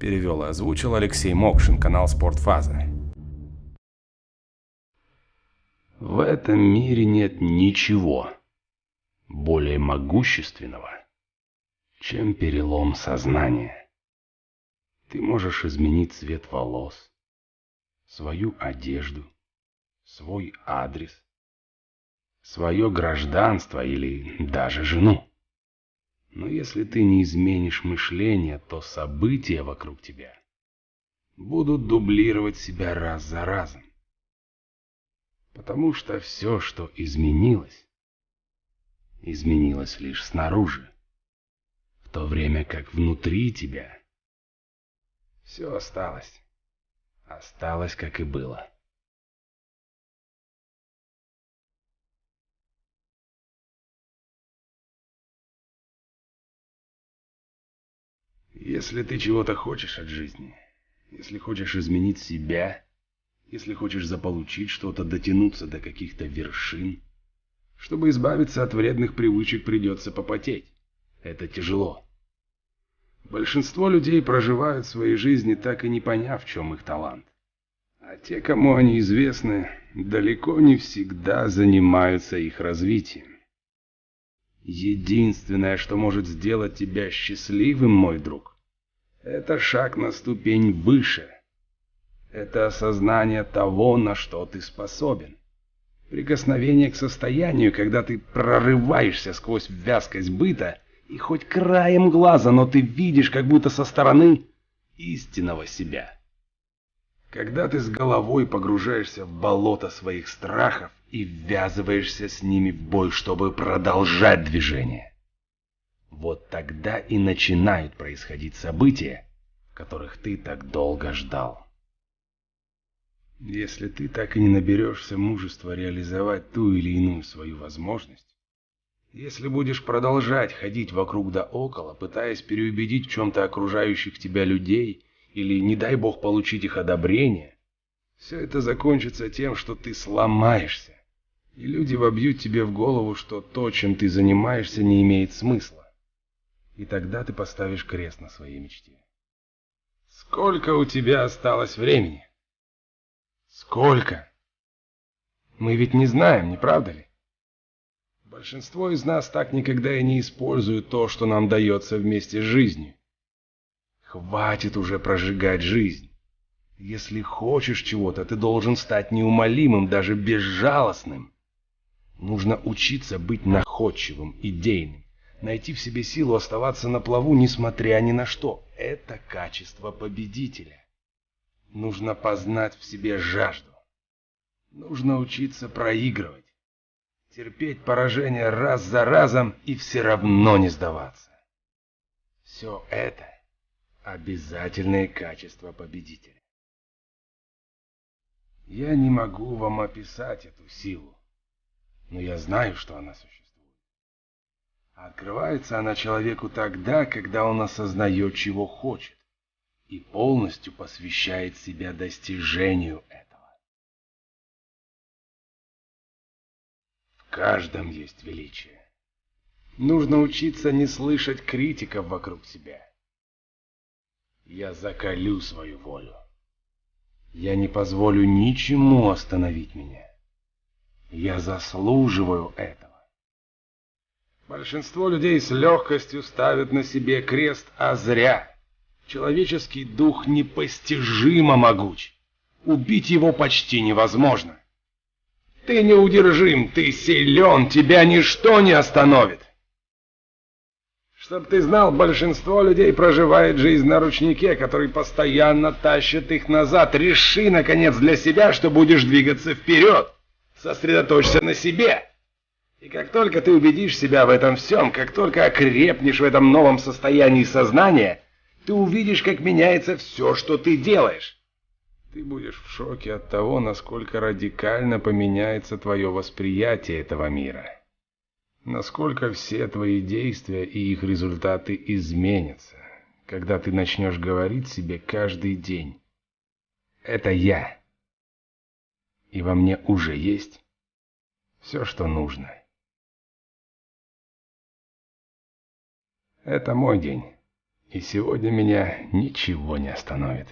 Перевел и озвучил Алексей Мокшин, канал Спортфаза. В этом мире нет ничего более могущественного, чем перелом сознания. Ты можешь изменить цвет волос, свою одежду, свой адрес, свое гражданство или даже жену. Но если ты не изменишь мышление, то события вокруг тебя будут дублировать себя раз за разом. Потому что все, что изменилось, изменилось лишь снаружи, в то время как внутри тебя все осталось. Осталось, как и было. Если ты чего-то хочешь от жизни, если хочешь изменить себя, если хочешь заполучить что-то, дотянуться до каких-то вершин, чтобы избавиться от вредных привычек, придется попотеть. Это тяжело. Большинство людей проживают свои жизни, так и не поняв, в чем их талант. А те, кому они известны, далеко не всегда занимаются их развитием. Единственное, что может сделать тебя счастливым, мой друг, это шаг на ступень выше. Это осознание того, на что ты способен. Прикосновение к состоянию, когда ты прорываешься сквозь вязкость быта, и хоть краем глаза, но ты видишь, как будто со стороны, истинного себя. Когда ты с головой погружаешься в болото своих страхов и ввязываешься с ними в бой, чтобы продолжать движение. Вот тогда и начинают происходить события, которых ты так долго ждал. Если ты так и не наберешься мужества реализовать ту или иную свою возможность, если будешь продолжать ходить вокруг да около, пытаясь переубедить в чем-то окружающих тебя людей, или, не дай бог, получить их одобрение, все это закончится тем, что ты сломаешься, и люди вобьют тебе в голову, что то, чем ты занимаешься, не имеет смысла. И тогда ты поставишь крест на своей мечте. Сколько у тебя осталось времени? Сколько? Мы ведь не знаем, не правда ли? Большинство из нас так никогда и не используют то, что нам дается вместе с жизнью. Хватит уже прожигать жизнь. Если хочешь чего-то, ты должен стать неумолимым, даже безжалостным. Нужно учиться быть находчивым, идейным, найти в себе силу оставаться на плаву, несмотря ни на что. Это качество победителя. Нужно познать в себе жажду. Нужно учиться проигрывать. Терпеть поражение раз за разом и все равно не сдаваться. Все это обязательные качества победителя. Я не могу вам описать эту силу, но я знаю, что она существует. Открывается она человеку тогда, когда он осознает, чего хочет, и полностью посвящает себя достижению этого. В каждом есть величие. Нужно учиться не слышать критиков вокруг себя. Я закалю свою волю. Я не позволю ничему остановить меня. Я заслуживаю этого. Большинство людей с легкостью ставят на себе крест, а зря. Человеческий дух непостижимо могуч. Убить его почти невозможно. Ты неудержим, ты силен, тебя ничто не остановит. Чтоб ты знал, большинство людей проживает жизнь на ручнике, который постоянно тащит их назад. Реши, наконец, для себя, что будешь двигаться вперед. Сосредоточься на себе. И как только ты убедишь себя в этом всем, как только окрепнешь в этом новом состоянии сознания, ты увидишь, как меняется все, что ты делаешь. Ты будешь в шоке от того, насколько радикально поменяется твое восприятие этого мира. Насколько все твои действия и их результаты изменятся, когда ты начнешь говорить себе каждый день. Это я. И во мне уже есть все, что нужно. Это мой день. И сегодня меня ничего не остановит.